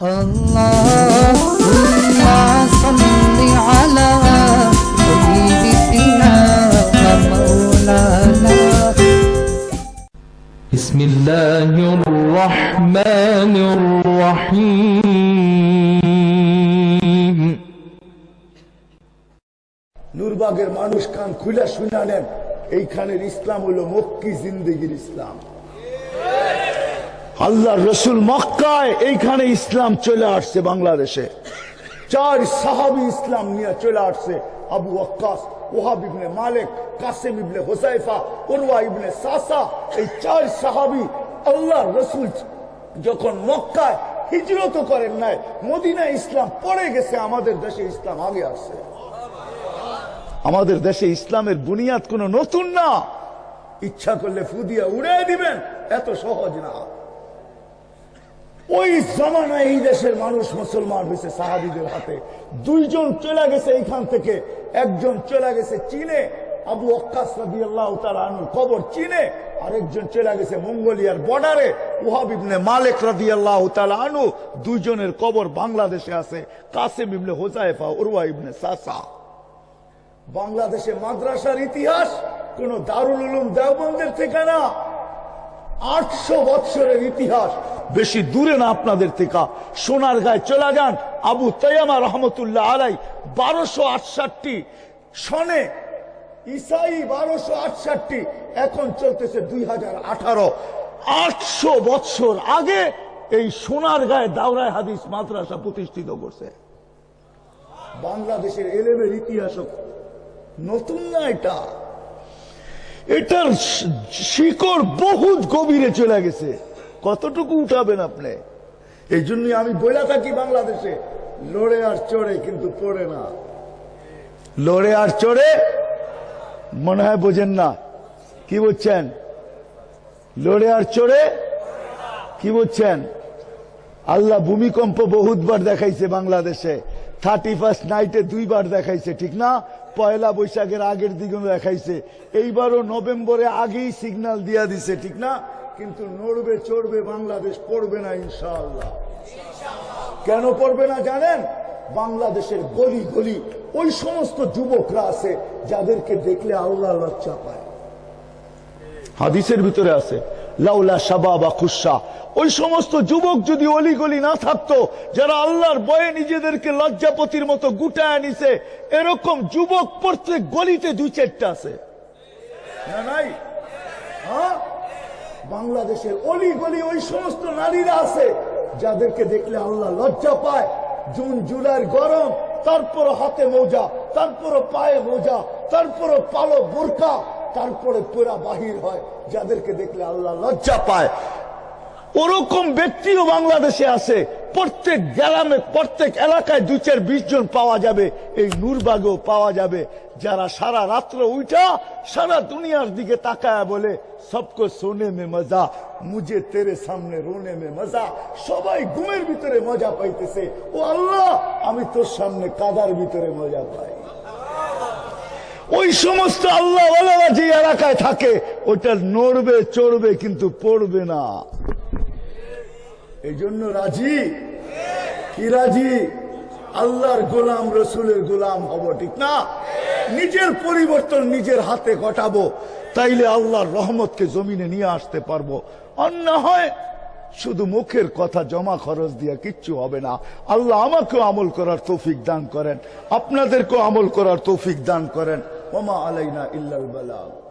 Allahumma salli ala habibina ve mevlana Bismillahirrahmanirrahim. নুরবাগের মানুষ কান খুলে শুনালেন এইখানের ইসলাম হলো মক্কি জিন্দগির ইসলাম আল্লাহ রসুল মক্কায় এইখানে ইসলাম চলে আসছে বাংলাদেশে। চার সাহাবি ইসলাম নিয়ে চলে আসছে। আবু রসুল যখন মক্কায় হিজরত করেন নাই মদিনা ইসলাম গেছে, আমাদের দেশে ইসলাম আগে আসছে। আমাদের দেশে ইসলামের বুনিয়াদ কোন নতুন না। ইচ্ছা করলে ফুদিয়া উড়ে দিবেন, এত সহজ না। ওই জমানায় এই দেশের মানুষ মুসলমান হয়েছে সাহাবিদের হাতে। দুইজন চলে গেছে এইখান থেকে, একজন চলে গেছে চীনে, আবু অক্কাস আল্লাহ কবর চীনে, আরেকজন চলে গেছে মঙ্গোলিয়ার বর্ডারে ওহাব ইবনে মালিক রাদি আল্লাহ আনু দুইজনের কবর বাংলাদেশে আছে, কাসেম ইবনে হোসাইফা উরওয়া ইবনে সাসা। বাংলাদেশে মাদ্রাসার ইতিহাস কোন দারুল উলুম দেওবন্দের থেকে না আটশো বৎসরের ইতিহাস। বেশি দূরে না আপনাদের থেকে। সোনার গায়ে চলে যান আবু তৈয়ামা রহমতুল্লাহ আলাই বারোশো আটষট্টি সনে ইসাই বারোশো আটষট্টি। এখন চলতেছে দুই হাজার আঠারো। আটশো বৎসর আগে এই সোনার গায়ে দাওরায় হাদিস মাদ্রাসা প্রতিষ্ঠিত করছে। বাংলাদেশের এলেমের ইতিহাস নতুন না এটা। এটার শিকড় বহুত গভীরে চলে গেছে। কতটুকু উঠাবেন আপনি? এই জন্যই আমি বলে থাকি বাংলাদেশে। লড়ে আর চড়ে কিন্তু পড়ে না। লড়ে আর চড়ে মনে হয় বোঝেন না। কি বলছেন? লড়ে আর চড়ে কি বলছেন? আল্লাহ ভূমিকম্প বহুতবার দেখাইছে বাংলাদেশে। থার্টি ফার্স্ট নাইটে দুইবার দেখাইছে, ঠিক না? পয়লা বৈশাখের আগের দিকে দেখাইছে। এইবারও নভেম্বরে আগেই সিগন্যাল দিয়া দিছে, ঠিক না? কিন্তু নড়বে, চড়বে, বাংলাদেশ পড়বে না, ইনশাআল্লাহ। কেন পড়বে না জানেন? বাংলাদেশের গলি গলি ওই সমস্ত যুবকরা আছে, যাদেরকে দেখলে আল্লাহ লজ্জা পায়। হাদিসের ভিতরে আছে লাউলা সাবা বা খুশা ওই সমস্ত যুবক যদি অলি গলি না থাকতো, যারা আল্লাহর বয়ে নিজেদেরকে লজ্জাপতির মতো গুটায় নিছে এরকম যুবক প্রত্যেক গলিতে দুই চারটা আছে। না হ্যাঁ? বাংলাদেশের অলি গলি ওই সমস্ত নারীরা আছে, যাদেরকে দেখলে আল্লাহ লজ্জা পায়। জুন, জুলাইয়ের গরম তারপর হাতে মোজা তারপর পায়ে মোজা তারপর পালো বোরকা। তারপরে পুরা বাহির হয়, যাদেরকে দেখলে আল্লাহ লজ্জা পায়। ওরকম ব্যক্তিও বাংলাদেশে আছে, প্রত্যেক গ্রামে, প্রত্যেক এলাকায় দু চার বিশ জন পাওয়া যাবে, এই নূরবাগেও পাওয়া যাবে, যারা সারা রাত্র উঠা সারা দুনিয়ার দিকে তাকায় বলে, সবকো সোনে মে মজা মুজে তেরে সামনে রোনে মে মজা, সবাই ঘুমের ভিতরে মজা পাইতেছে। ও আল্লাহ, আমি তোর সামনে কাদার ভিতরে মজা পাই। ওই সমস্ত আল্লাহ যে এলাকায় থাকে, ওটা নড়বে, চড়বে, কিন্তু পড়বে না। এই জন্য রাজি? কি রাজি? আল্লাহর গোলাম, রসুলের গোলাম হব, ঠিক না? নিজের পরিবর্তন নিজের হাতে ঘটাবো, তাইলে আল্লাহর রহমতকে জমিনে নিয়ে আসতে পারব। অন্য হয় শুধু মুখের কথা, জমা খরচ দিয়া কিচ্ছু হবে না। আল্লাহ আমাকেও আমল করার তৌফিক দান করেন, আপনাদেরকেও আমল করার তৌফিক দান করেন। وما علينا إلا البلاغ.